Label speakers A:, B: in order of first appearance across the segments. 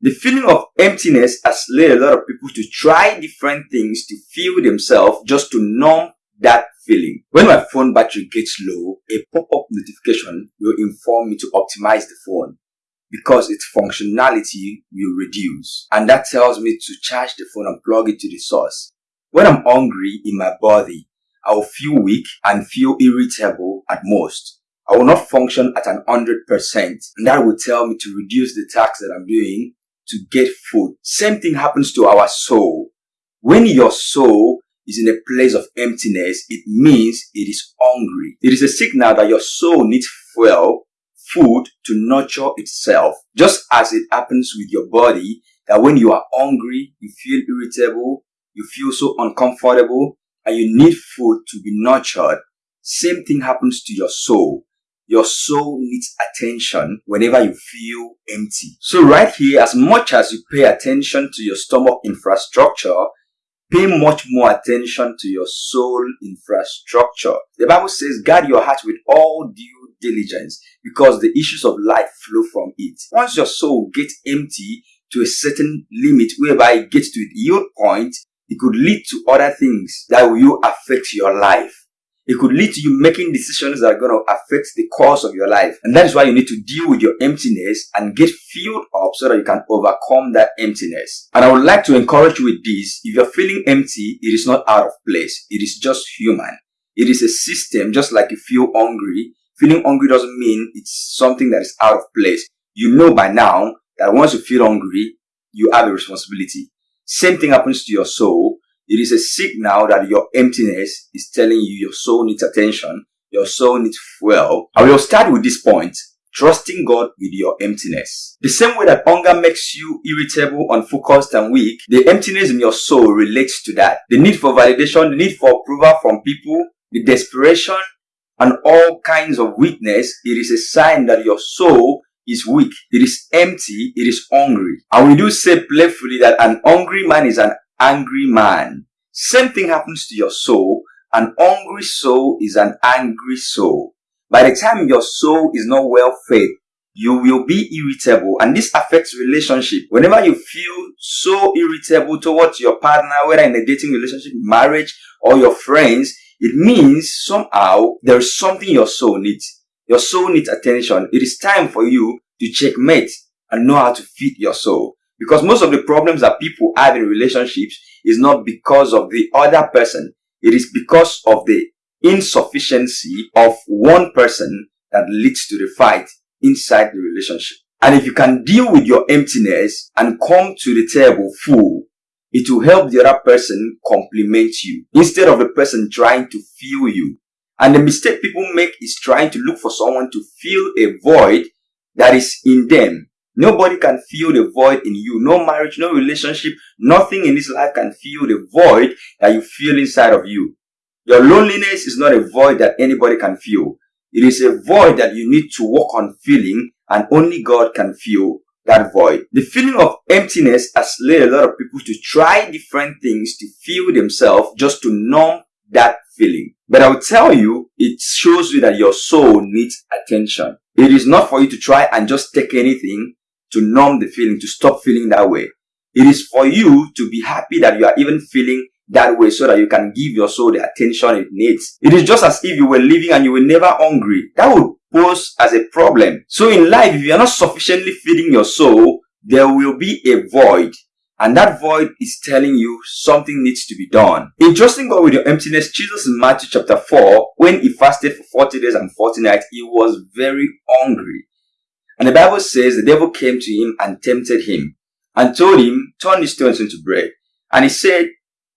A: The feeling of emptiness has led a lot of people to try different things to fuel themselves just to numb that feeling. When my phone battery gets low, a pop-up notification will inform me to optimize the phone because its functionality will reduce. And that tells me to charge the phone and plug it to the source. When I'm hungry in my body, I will feel weak and feel irritable at most. I will not function at an 100% and that will tell me to reduce the tasks that I'm doing to get food. Same thing happens to our soul. When your soul is in a place of emptiness, it means it is hungry. It is a signal that your soul needs fuel, food to nurture itself. Just as it happens with your body, that when you are hungry, you feel irritable, you feel so uncomfortable, and you need food to be nurtured. Same thing happens to your soul. Your soul needs attention whenever you feel empty. So right here, as much as you pay attention to your stomach infrastructure, pay much more attention to your soul infrastructure. The Bible says, guard your heart with all due diligence because the issues of life flow from it. Once your soul gets empty to a certain limit whereby it gets to the yield point, it could lead to other things that will affect your life. It could lead to you making decisions that are going to affect the course of your life. And that is why you need to deal with your emptiness and get filled up so that you can overcome that emptiness. And I would like to encourage you with this. If you're feeling empty, it is not out of place. It is just human. It is a system, just like you feel hungry. Feeling hungry doesn't mean it's something that is out of place. You know by now that once you feel hungry, you have a responsibility. Same thing happens to your soul. It is a signal that your emptiness is telling you your soul needs attention, your soul needs fuel. I will start with this point, trusting God with your emptiness. The same way that hunger makes you irritable, unfocused, and weak, the emptiness in your soul relates to that. The need for validation, the need for approval from people, the desperation, and all kinds of weakness, it is a sign that your soul is weak, it is empty, it is hungry. And we do say playfully that an hungry man is an angry man. Same thing happens to your soul. An hungry soul is an angry soul. By the time your soul is not well fed, you will be irritable and this affects relationship. Whenever you feel so irritable towards your partner, whether in a dating relationship, marriage, or your friends, it means somehow there is something your soul needs. Your soul needs attention. It is time for you to checkmate and know how to feed your soul. Because most of the problems that people have in relationships is not because of the other person. It is because of the insufficiency of one person that leads to the fight inside the relationship. And if you can deal with your emptiness and come to the table full, it will help the other person complement you instead of the person trying to fill you. And the mistake people make is trying to look for someone to fill a void that is in them Nobody can fill the void in you. No marriage, no relationship, nothing in this life can fill the void that you feel inside of you. Your loneliness is not a void that anybody can fill. It is a void that you need to work on filling and only God can fill that void. The feeling of emptiness has led a lot of people to try different things to fill themselves just to numb that feeling. But I will tell you, it shows you that your soul needs attention. It is not for you to try and just take anything to numb the feeling, to stop feeling that way. It is for you to be happy that you are even feeling that way so that you can give your soul the attention it needs. It is just as if you were living and you were never hungry. That would pose as a problem. So in life, if you are not sufficiently feeding your soul, there will be a void. And that void is telling you something needs to be done. In trusting God with your emptiness, Jesus in Matthew chapter 4, when he fasted for 40 days and 40 nights, he was very hungry. And the Bible says the devil came to him and tempted him and told him, turn these stones into bread. And he said,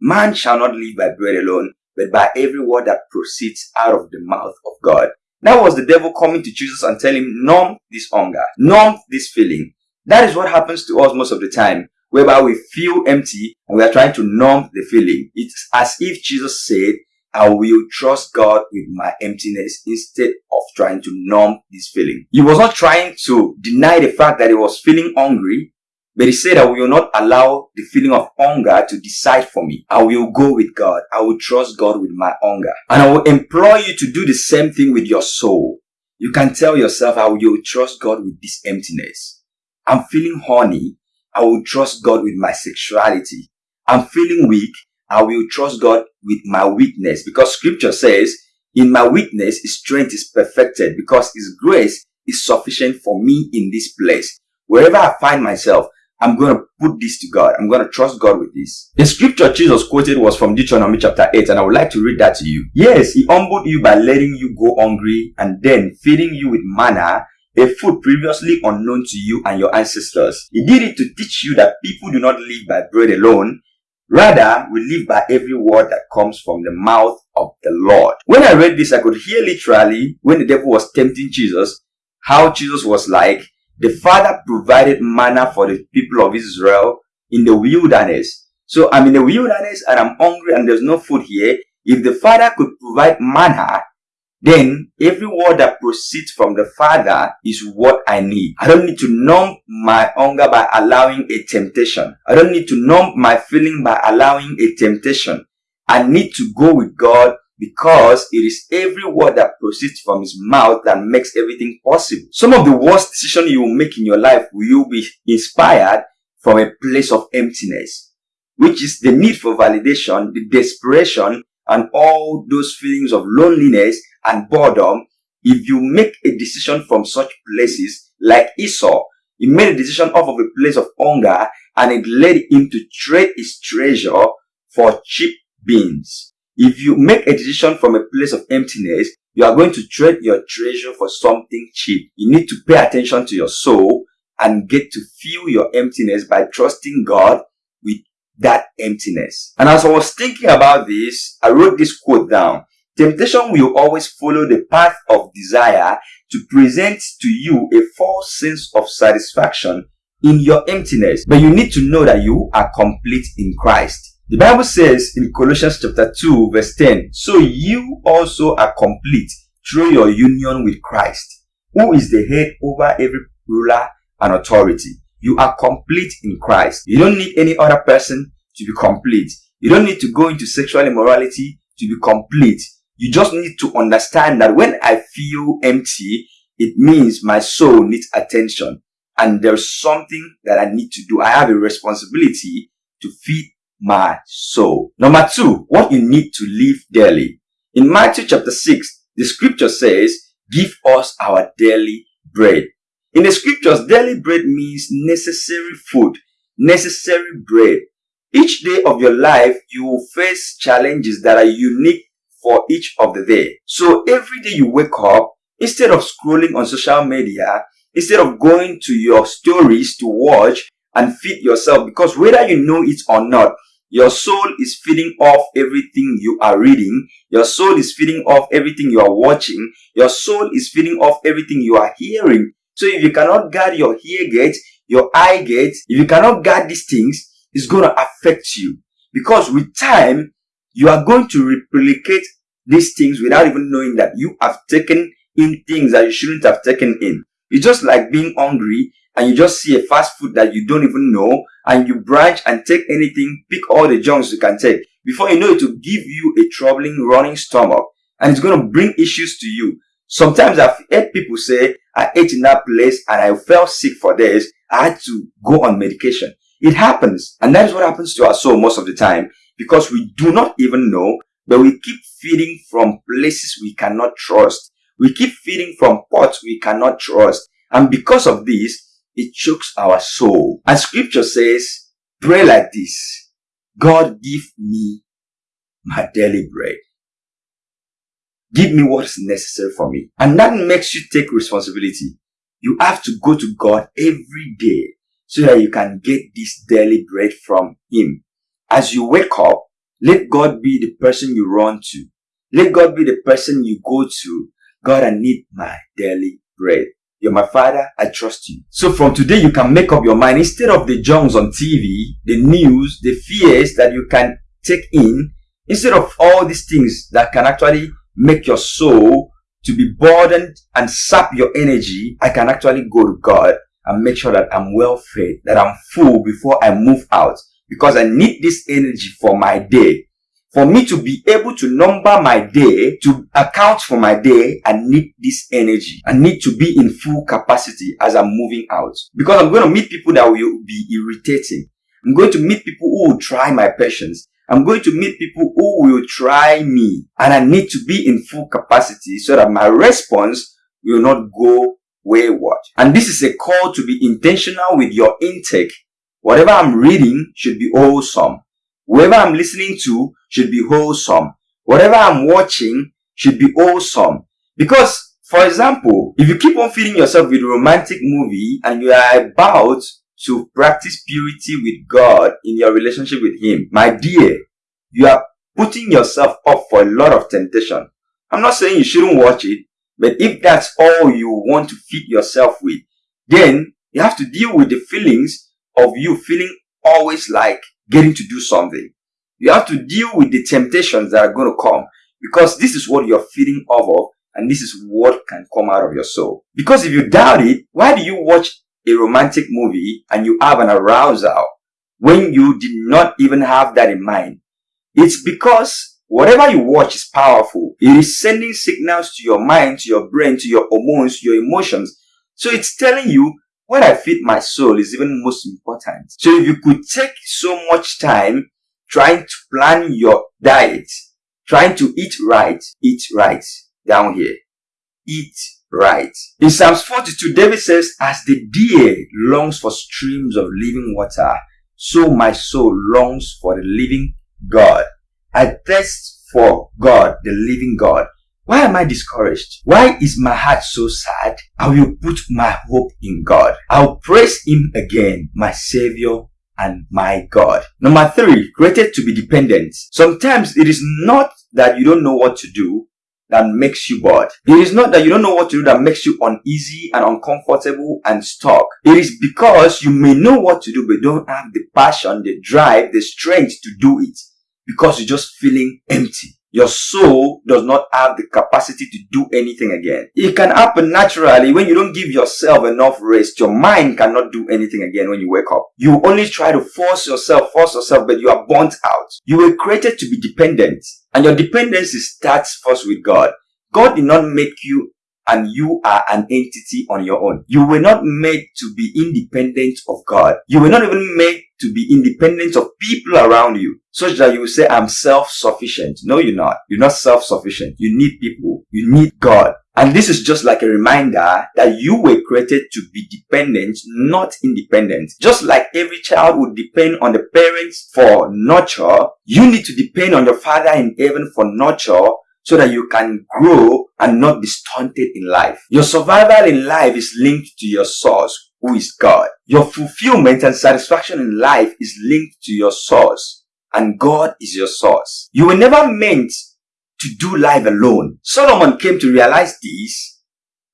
A: man shall not live by bread alone, but by every word that proceeds out of the mouth of God. That was the devil coming to Jesus and telling him, numb this hunger, numb this feeling. That is what happens to us most of the time, whereby we feel empty and we are trying to numb the feeling. It's as if Jesus said, I will trust God with my emptiness instead of trying to numb this feeling. He was not trying to deny the fact that he was feeling hungry, but he said, I will not allow the feeling of hunger to decide for me. I will go with God. I will trust God with my hunger. And I will implore you to do the same thing with your soul. You can tell yourself, I will trust God with this emptiness. I'm feeling horny. I will trust God with my sexuality. I'm feeling weak. I will trust God with my weakness because scripture says, in my weakness, his strength is perfected because his grace is sufficient for me in this place. Wherever I find myself, I'm going to put this to God. I'm going to trust God with this. The scripture Jesus quoted was from Deuteronomy chapter 8 and I would like to read that to you. Yes, he humbled you by letting you go hungry and then feeding you with manna a food previously unknown to you and your ancestors. He did it to teach you that people do not live by bread alone. Rather, we live by every word that comes from the mouth of the Lord. When I read this, I could hear literally when the devil was tempting Jesus, how Jesus was like, the Father provided manna for the people of Israel in the wilderness. So I'm in the wilderness and I'm hungry and there's no food here. If the Father could provide manna, then every word that proceeds from the Father is what I need. I don't need to numb my hunger by allowing a temptation. I don't need to numb my feeling by allowing a temptation. I need to go with God because it is every word that proceeds from his mouth that makes everything possible. Some of the worst decisions you will make in your life will be inspired from a place of emptiness, which is the need for validation, the desperation, and all those feelings of loneliness and boredom. If you make a decision from such places, like Esau, he made a decision off of a place of hunger and it led him to trade his treasure for cheap beans. If you make a decision from a place of emptiness, you are going to trade your treasure for something cheap. You need to pay attention to your soul and get to fill your emptiness by trusting God that emptiness. And as I was thinking about this, I wrote this quote down. Temptation will always follow the path of desire to present to you a false sense of satisfaction in your emptiness. But you need to know that you are complete in Christ. The Bible says in Colossians chapter 2 verse 10, So you also are complete through your union with Christ, who is the head over every ruler and authority. You are complete in Christ. You don't need any other person to be complete. You don't need to go into sexual immorality to be complete. You just need to understand that when I feel empty, it means my soul needs attention and there's something that I need to do. I have a responsibility to feed my soul. Number two, what you need to live daily. In Matthew chapter 6, the scripture says, give us our daily bread. In the scriptures, daily bread means necessary food, necessary bread. Each day of your life, you will face challenges that are unique for each of the day. So every day you wake up, instead of scrolling on social media, instead of going to your stories to watch and feed yourself, because whether you know it or not, your soul is feeding off everything you are reading. Your soul is feeding off everything you are watching. Your soul is feeding off everything you are hearing. So if you cannot guard your ear gate, your eye gate, if you cannot guard these things, it's going to affect you. Because with time, you are going to replicate these things without even knowing that you have taken in things that you shouldn't have taken in. It's just like being hungry and you just see a fast food that you don't even know and you branch and take anything, pick all the junks you can take. Before you know it will give you a troubling running stomach and it's going to bring issues to you. Sometimes I've heard people say, I ate in that place and I felt sick for days. I had to go on medication. It happens. And that is what happens to our soul most of the time because we do not even know, but we keep feeding from places we cannot trust. We keep feeding from pots we cannot trust. And because of this, it chokes our soul. And scripture says, pray like this. God give me my daily bread. Give me what is necessary for me. And that makes you take responsibility. You have to go to God every day so that you can get this daily bread from Him. As you wake up, let God be the person you run to. Let God be the person you go to. God, I need my daily bread. You're my father. I trust you. So from today, you can make up your mind instead of the junks on TV, the news, the fears that you can take in, instead of all these things that can actually make your soul to be burdened and sap your energy, I can actually go to God and make sure that I'm well fed, that I'm full before I move out because I need this energy for my day For me to be able to number my day, to account for my day, I need this energy. I need to be in full capacity as I'm moving out. Because I'm going to meet people that will be irritating. I'm going to meet people who will try my patience. I'm going to meet people who will try me. And I need to be in full capacity so that my response will not go wayward. And this is a call to be intentional with your intake. Whatever I'm reading should be wholesome. Whoever I'm listening to should be wholesome. Whatever I'm watching should be wholesome. Because, for example, if you keep on feeding yourself with romantic movie and you are about to practice purity with God in your relationship with Him, my dear, you are putting yourself up for a lot of temptation. I'm not saying you shouldn't watch it, but if that's all you want to feed yourself with, then you have to deal with the feelings of you feeling always like getting to do something. You have to deal with the temptations that are going to come because this is what you're feeding off of and this is what can come out of your soul. Because if you doubt it, why do you watch a romantic movie and you have an arousal when you did not even have that in mind? It's because whatever you watch is powerful. It is sending signals to your mind, to your brain, to your hormones, your emotions. So it's telling you what I feed my soul is even most important. So if you could take so much time trying to plan your diet, trying to eat right, eat right down here. Eat right. In Psalms 42, David says, As the deer longs for streams of living water, so my soul longs for the living God. I thirst for God, the living God. Why am I discouraged? Why is my heart so sad? I will put my hope in God. I'll praise Him again, my Savior and my God. Number three, created to be dependent. Sometimes it is not that you don't know what to do that makes you bored. It is not that you don't know what to do that makes you uneasy and uncomfortable and stuck. It is because you may know what to do but don't have the passion, the drive, the strength to do it because you're just feeling empty your soul does not have the capacity to do anything again. It can happen naturally when you don't give yourself enough rest. Your mind cannot do anything again when you wake up. You only try to force yourself, force yourself, but you are burnt out. You were created to be dependent. And your dependency starts first with God. God did not make you and you are an entity on your own. You were not made to be independent of God. You were not even made to be independent of people around you, such that you will say, I'm self-sufficient. No, you're not. You're not self-sufficient. You need people. You need God. And this is just like a reminder that you were created to be dependent, not independent. Just like every child would depend on the parents for nurture, you need to depend on your father in heaven for nurture so that you can grow and not be stunted in life. Your survival in life is linked to your source, who is God. Your fulfillment and satisfaction in life is linked to your source, and God is your source. You were never meant to do life alone. Solomon came to realize this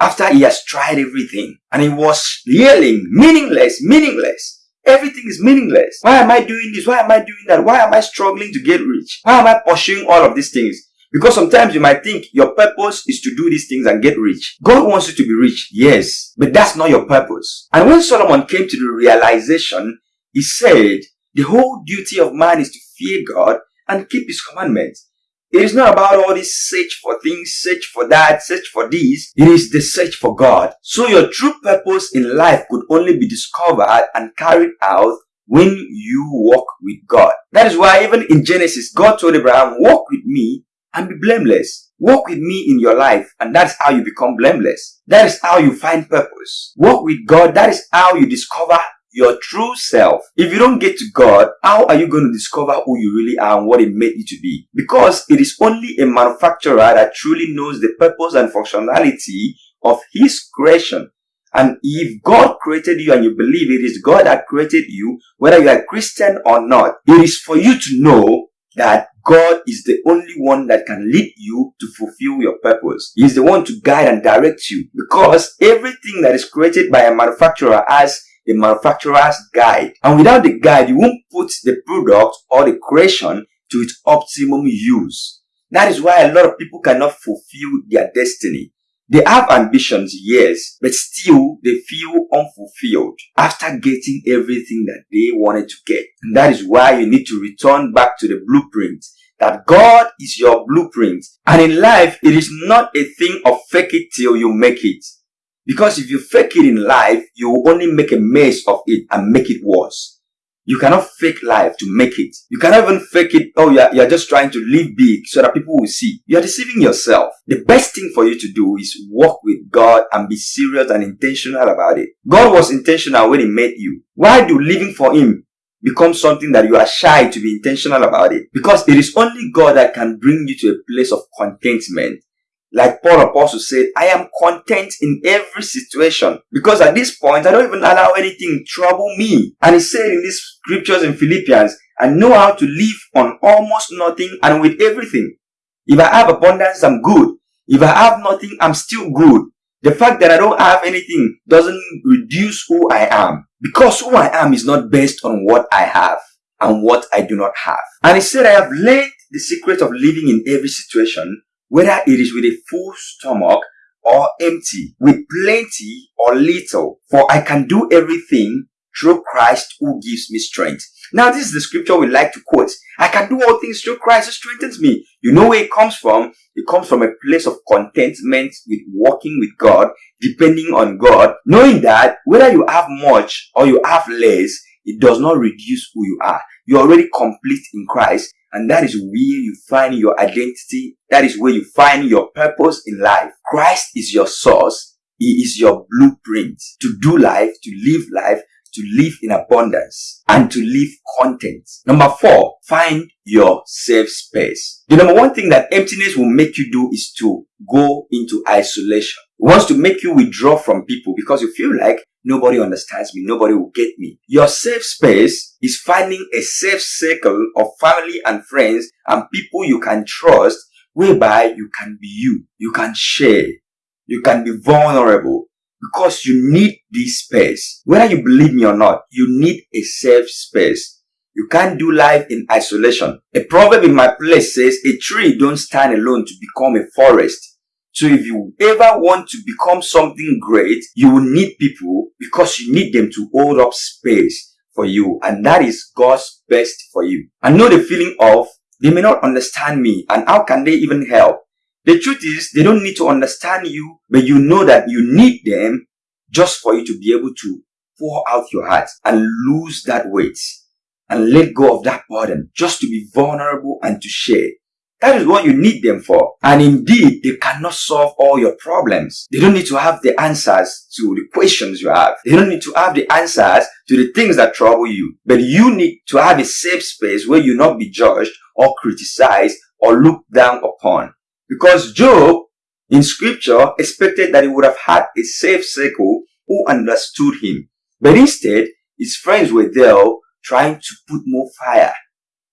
A: after he has tried everything and he was yelling, meaningless, meaningless. Everything is meaningless. Why am I doing this? Why am I doing that? Why am I struggling to get rich? Why am I pursuing all of these things? Because sometimes you might think your purpose is to do these things and get rich. God wants you to be rich, yes, but that's not your purpose. And when Solomon came to the realization, he said, the whole duty of man is to fear God and keep his commandments. It is not about all this search for things, search for that, search for this. It is the search for God. So your true purpose in life could only be discovered and carried out when you walk with God. That is why even in Genesis, God told Abraham, walk with me and be blameless. Walk with me in your life and that's how you become blameless. That is how you find purpose. Walk with God. That is how you discover your true self. If you don't get to God, how are you going to discover who you really are and what it made you to be? Because it is only a manufacturer that truly knows the purpose and functionality of his creation. And if God created you and you believe it is God that created you, whether you are Christian or not, it is for you to know that God is the only one that can lead you to fulfill your purpose. He is the one to guide and direct you because everything that is created by a manufacturer has a manufacturer's guide. And without the guide, you won't put the product or the creation to its optimum use. That is why a lot of people cannot fulfill their destiny they have ambitions, yes, but still they feel unfulfilled after getting everything that they wanted to get. And that is why you need to return back to the blueprint that God is your blueprint. And in life, it is not a thing of fake it till you make it. Because if you fake it in life, you will only make a mess of it and make it worse. You cannot fake life to make it. You cannot even fake it. Oh, you're, you're just trying to live big so that people will see. You're deceiving yourself. The best thing for you to do is walk with God and be serious and intentional about it. God was intentional when He made you. Why do living for Him become something that you are shy to be intentional about it? Because it is only God that can bring you to a place of contentment like Paul Apostle said, I am content in every situation because at this point I don't even allow anything trouble me. And he said in these scriptures in Philippians, I know how to live on almost nothing and with everything. If I have abundance, I'm good. If I have nothing, I'm still good. The fact that I don't have anything doesn't reduce who I am because who I am is not based on what I have and what I do not have. And he said, I have learned the secret of living in every situation whether it is with a full stomach or empty, with plenty or little, for I can do everything through Christ who gives me strength. Now, this is the scripture we like to quote. I can do all things through Christ who strengthens me. You know where it comes from? It comes from a place of contentment with walking with God, depending on God, knowing that whether you have much or you have less, it does not reduce who you are. You're already complete in Christ and that is where you find your identity. That is where you find your purpose in life. Christ is your source. He is your blueprint to do life, to live life, to live in abundance and to live content. Number four, find your safe space. The number one thing that emptiness will make you do is to go into isolation. It wants to make you withdraw from people because you feel like Nobody understands me. Nobody will get me. Your safe space is finding a safe circle of family and friends and people you can trust whereby you can be you. You can share. You can be vulnerable because you need this space. Whether you believe me or not, you need a safe space. You can't do life in isolation. A proverb in my place says, a tree don't stand alone to become a forest. So if you ever want to become something great, you will need people because you need them to hold up space for you. And that is God's best for you. I know the feeling of they may not understand me and how can they even help? The truth is they don't need to understand you, but you know that you need them just for you to be able to pour out your heart and lose that weight and let go of that burden just to be vulnerable and to share. That is what you need them for. And indeed, they cannot solve all your problems. They don't need to have the answers to the questions you have. They don't need to have the answers to the things that trouble you. But you need to have a safe space where you not be judged or criticized or looked down upon. Because Job in scripture expected that he would have had a safe circle who understood him. But instead, his friends were there trying to put more fire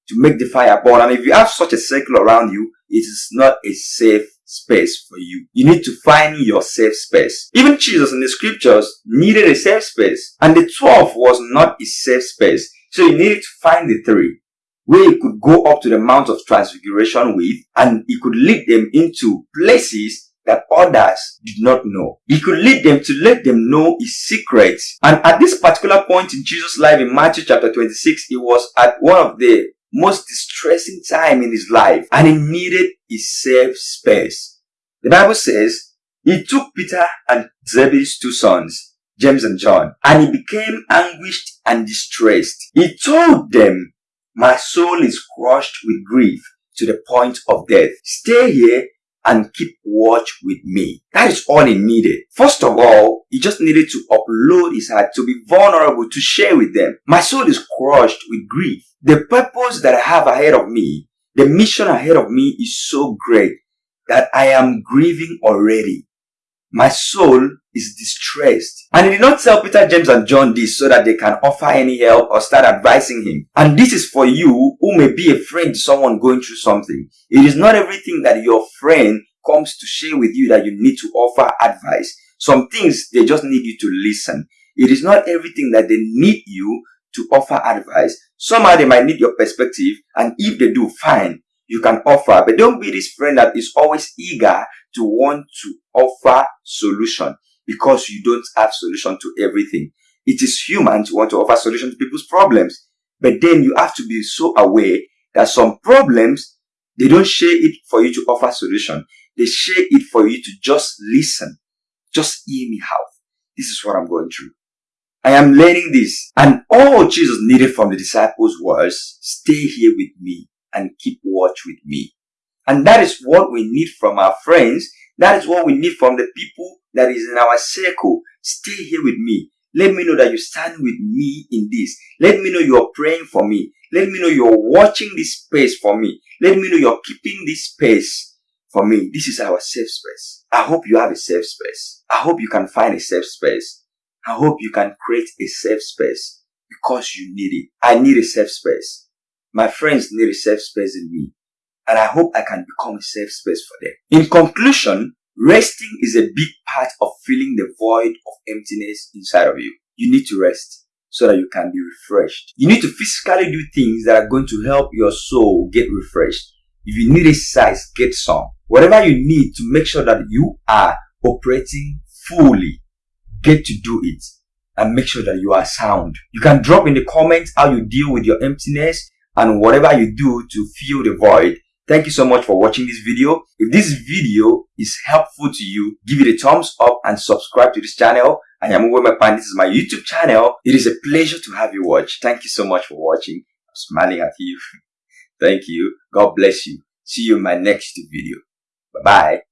A: to make the fire burn. And if you have such a circle around you, it is not a safe space for you. You need to find your safe space. Even Jesus in the scriptures needed a safe space. And the 12 was not a safe space. So he needed to find the three where he could go up to the Mount of Transfiguration with and he could lead them into places that others did not know. He could lead them to let them know his secrets. And at this particular point in Jesus' life in Matthew chapter 26, he was at one of the most distressing time in his life and he needed a safe space. The Bible says he took Peter and Zebedee's two sons, James and John, and he became anguished and distressed. He told them, my soul is crushed with grief to the point of death. Stay here and keep watch with me. That is all he needed. First of all, he just needed to upload his heart, to be vulnerable, to share with them. My soul is crushed with grief. The purpose that I have ahead of me, the mission ahead of me is so great that I am grieving already. My soul is distressed. And he did not tell Peter, James, and John this so that they can offer any help or start advising him. And this is for you who may be a friend to someone going through something. It is not everything that your friend comes to share with you that you need to offer advice. Some things they just need you to listen. It is not everything that they need you to offer advice. Somehow they might need your perspective and if they do, fine you can offer. But don't be this friend that is always eager to want to offer solution because you don't have solution to everything. It is human to want to offer solution to people's problems. But then you have to be so aware that some problems They don't share it for you to offer solution. They share it for you to just listen. Just hear me out. This is what I'm going through. I am learning this. And all Jesus needed from the disciples was, stay here with me and keep watch with me. And that is what we need from our friends. That is what we need from the people that is in our circle. Stay here with me. Let me know that you stand with me in this. Let me know you're praying for me. Let me know you're watching this space for me. Let me know you're keeping this space for me. This is our safe space. I hope you have a safe space. I hope you can find a safe space. I hope you can create a safe space because you need it. I need a safe space. My friends need a safe space in me. And I hope I can become a safe space for them. In conclusion, resting is a big part of filling the void of emptiness inside of you. You need to rest so that you can be refreshed. You need to physically do things that are going to help your soul get refreshed. If you need exercise, get some. Whatever you need to make sure that you are operating fully get to do it and make sure that you are sound. You can drop in the comments how you deal with your emptiness and whatever you do to fill the void. Thank you so much for watching this video. If this video is helpful to you, give it a thumbs up and subscribe to this channel. I am Uwe Mekpan. This is my YouTube channel. It is a pleasure to have you watch. Thank you so much for watching. I'm smiling at you. Thank you. God bless you. See you in my next video. Bye-bye.